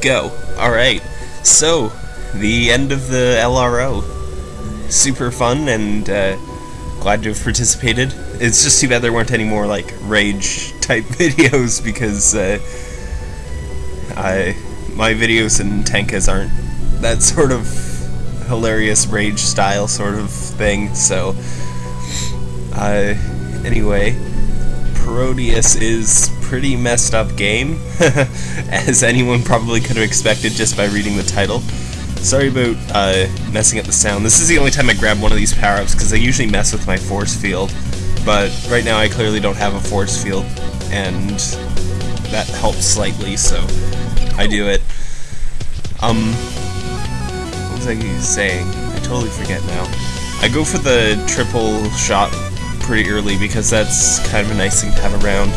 go. Alright, so, the end of the LRO. Super fun and uh, glad to have participated. It's just too bad there weren't any more, like, rage type videos because uh, I, my videos and Tenka's aren't that sort of hilarious rage style sort of thing, so. Uh, anyway, Parodius is pretty messed up game, as anyone probably could have expected just by reading the title. Sorry about uh, messing up the sound. This is the only time I grab one of these power-ups, because I usually mess with my force field, but right now I clearly don't have a force field, and that helps slightly, so I do it. Um, what was I saying? I totally forget now. I go for the triple shot pretty early because that's kind of a nice thing to have around.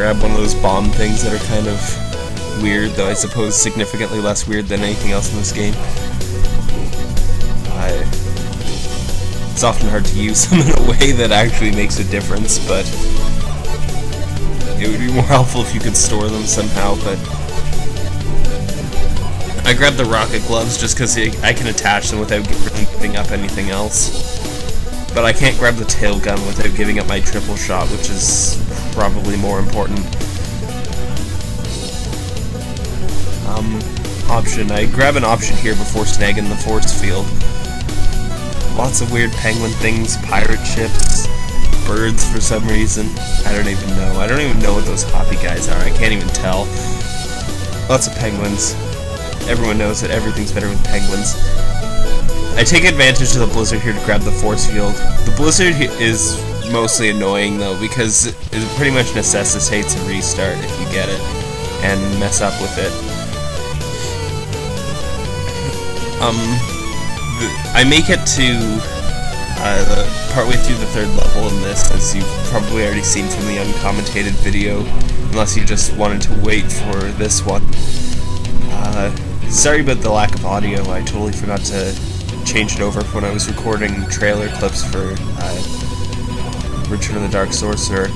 Grab one of those bomb things that are kind of weird, though I suppose significantly less weird than anything else in this game. I, it's often hard to use them in a way that actually makes a difference, but it would be more helpful if you could store them somehow, but I grabbed the rocket gloves just because I can attach them without giving up anything else. But I can't grab the tail gun without giving up my triple shot, which is probably more important. Um, option. I grab an option here before snagging the force field. Lots of weird penguin things, pirate ships, birds for some reason. I don't even know. I don't even know what those hoppy guys are. I can't even tell. Lots of penguins. Everyone knows that everything's better with penguins. I take advantage of the blizzard here to grab the force field. The blizzard is mostly annoying though because it pretty much necessitates a restart if you get it and mess up with it. Um, I make it to uh, the, partway through the third level in this, as you've probably already seen from the uncommentated video, unless you just wanted to wait for this one. Uh, sorry about the lack of audio, I totally forgot to change it over when I was recording trailer clips for uh, Return of the Dark Sorcerer.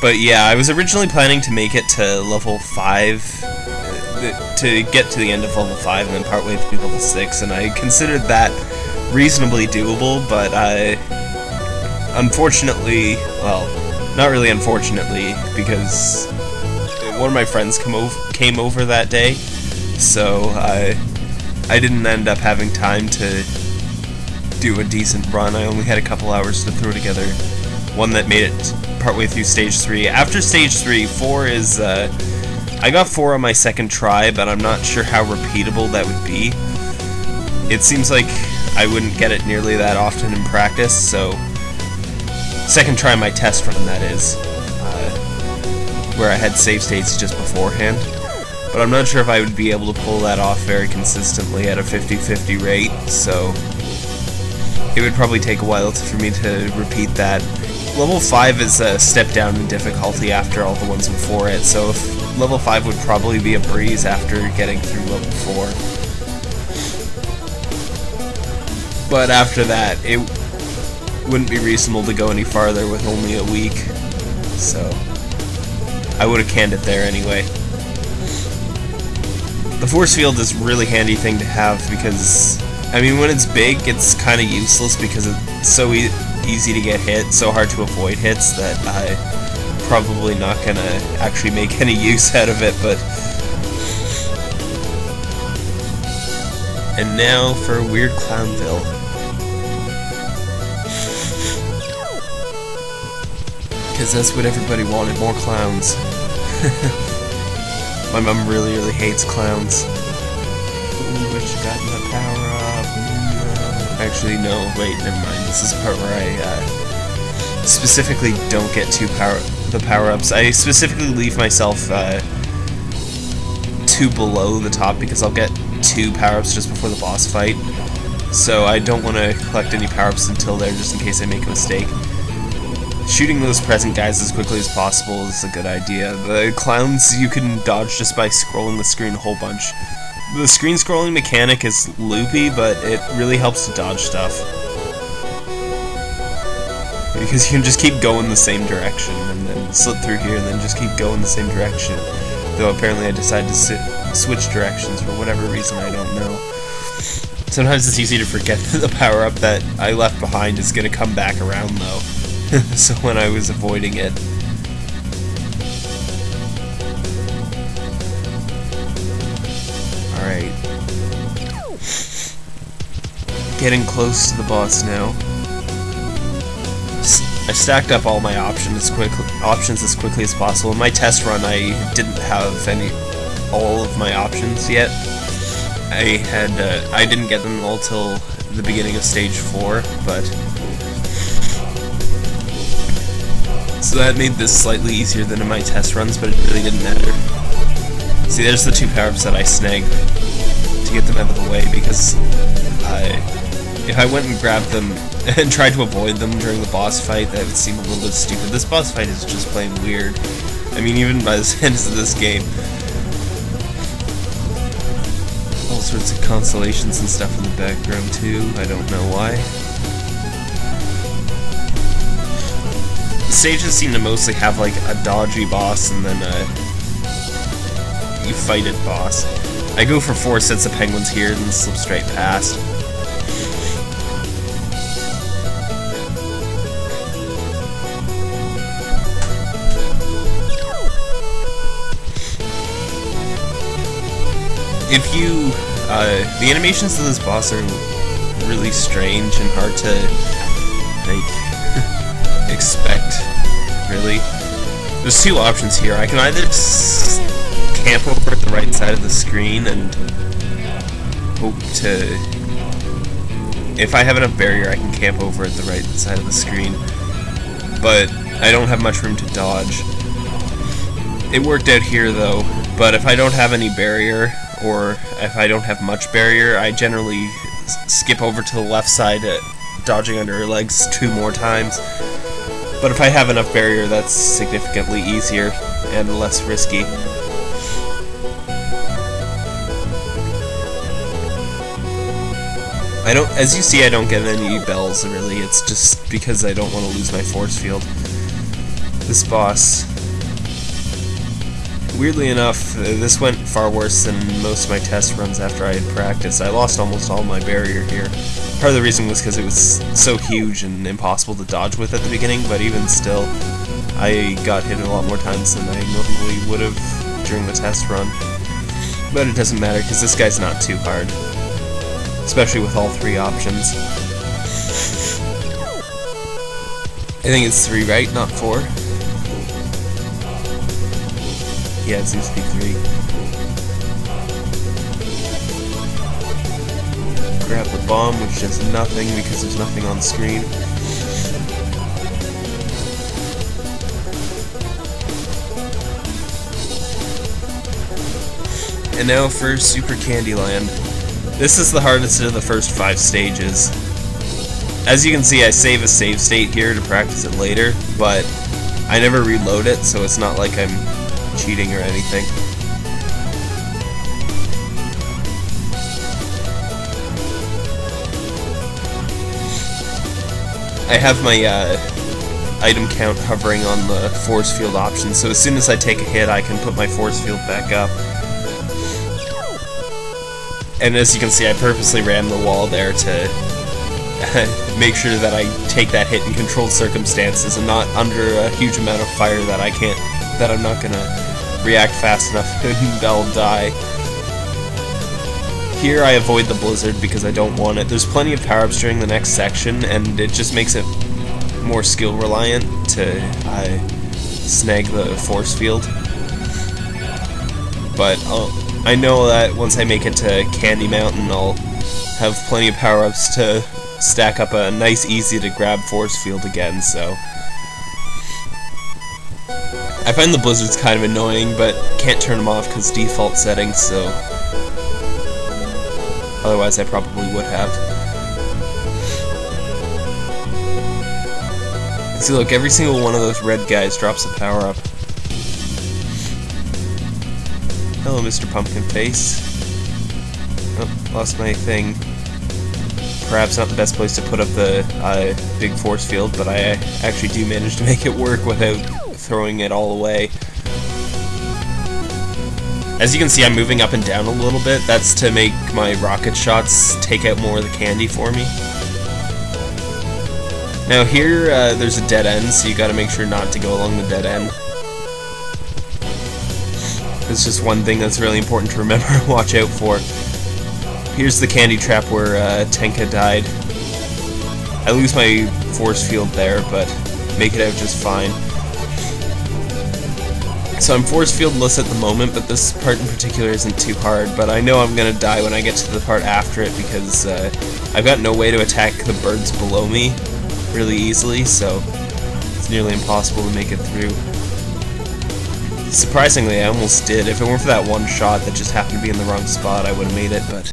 But yeah, I was originally planning to make it to level 5, uh, to get to the end of level 5 and then partway through level 6, and I considered that reasonably doable, but I... Unfortunately, well, not really unfortunately, because one of my friends over, came over that day, so I, I didn't end up having time to do a decent run. I only had a couple hours to throw together one that made it partway through stage 3. After stage 3, 4 is, uh, I got 4 on my second try, but I'm not sure how repeatable that would be. It seems like I wouldn't get it nearly that often in practice, so second try my test run, that is, uh, where I had save states just beforehand. But I'm not sure if I would be able to pull that off very consistently at a 50-50 rate, so it would probably take a while for me to repeat that. Level 5 is a step down in difficulty after all the ones before it, so level 5 would probably be a breeze after getting through level 4. But after that, it wouldn't be reasonable to go any farther with only a week, so I would have canned it there anyway. The force field is a really handy thing to have because, I mean, when it's big, it's kind of useless because it's so e easy to get hit, so hard to avoid hits that I'm probably not to actually make any use out of it, but... And now for Weird Clownville. Because that's what everybody wanted, more clowns. My mom really, really hates clowns. Ooh, wish I got my power up. No. Actually, no, wait, never mind. This is the part where I uh, specifically don't get two power the power-ups. I specifically leave myself uh, two below the top because I'll get two power-ups just before the boss fight. So I don't want to collect any power-ups until there just in case I make a mistake. Shooting those present guys as quickly as possible is a good idea. The clowns you can dodge just by scrolling the screen a whole bunch. The screen scrolling mechanic is loopy, but it really helps to dodge stuff. Because you can just keep going the same direction, and then slip through here, and then just keep going the same direction. Though apparently I decided to sit, switch directions for whatever reason, I don't know. Sometimes it's easy to forget that the power-up that I left behind is going to come back around, though. so when I was avoiding it, Alright. Getting close to the boss now. I stacked up all my options as quick options as quickly as possible. In my test run, I didn't have any all of my options yet. I had uh, I didn't get them all till the beginning of stage four, but so that made this slightly easier than in my test runs, but it really didn't matter. See, there's the two power-ups that I snagged to get them out of the way, because I, if I went and grabbed them and tried to avoid them during the boss fight, that would seem a little bit stupid. This boss fight is just plain weird. I mean, even by the end of this game. All sorts of constellations and stuff in the background, too. I don't know why. Stages seem to mostly have, like, a dodgy boss and then a you fight it, boss. I go for four sets of penguins here, then slip straight past. If you, uh, the animations of this boss are really strange and hard to, like, expect, really. There's two options here. I can either camp over at the right side of the screen and hope to... If I have enough barrier, I can camp over at the right side of the screen. But I don't have much room to dodge. It worked out here, though, but if I don't have any barrier, or if I don't have much barrier, I generally skip over to the left side, dodging under her legs two more times. But if I have enough barrier, that's significantly easier and less risky. I don't, as you see, I don't get any bells, really. It's just because I don't want to lose my force field. This boss, weirdly enough, uh, this went far worse than most of my test runs after I had practiced. I lost almost all my barrier here. Part of the reason was because it was so huge and impossible to dodge with at the beginning, but even still, I got hit a lot more times than I normally would have during the test run. But it doesn't matter, because this guy's not too hard especially with all three options. I think it's three, right? Not four? To be three. Grab the bomb, which does nothing because there's nothing on screen. And now for Super Candyland. This is the hardest of the first five stages. As you can see, I save a save state here to practice it later, but I never reload it, so it's not like I'm cheating or anything. I have my uh, item count hovering on the force field option, so as soon as I take a hit, I can put my force field back up. And as you can see, I purposely ran the wall there to make sure that I take that hit in controlled circumstances and not under a huge amount of fire that I can't, that I'm not gonna react fast enough and I'll die. Here I avoid the blizzard because I don't want it. There's plenty of power-ups during the next section and it just makes it more skill reliant to uh, snag the force field. But uh, I know that once I make it to Candy Mountain, I'll have plenty of power-ups to stack up a nice, easy-to-grab force field again, so... I find the blizzards kind of annoying, but can't turn them off because default settings, so... Otherwise I probably would have. See, look, every single one of those red guys drops a power-up. Hello, Mr. Pumpkin Face. Oh, lost my thing. perhaps not the best place to put up the uh, big force field, but I actually do manage to make it work without throwing it all away. As you can see, I'm moving up and down a little bit. That's to make my rocket shots take out more of the candy for me. Now here, uh, there's a dead end, so you gotta make sure not to go along the dead end. It's just one thing that's really important to remember watch out for. Here's the candy trap where uh, Tenka died. I lose my force field there, but make it out just fine. So I'm force fieldless at the moment, but this part in particular isn't too hard, but I know I'm gonna die when I get to the part after it because uh, I've got no way to attack the birds below me really easily, so it's nearly impossible to make it through. Surprisingly, I almost did. If it weren't for that one shot that just happened to be in the wrong spot, I would have made it, but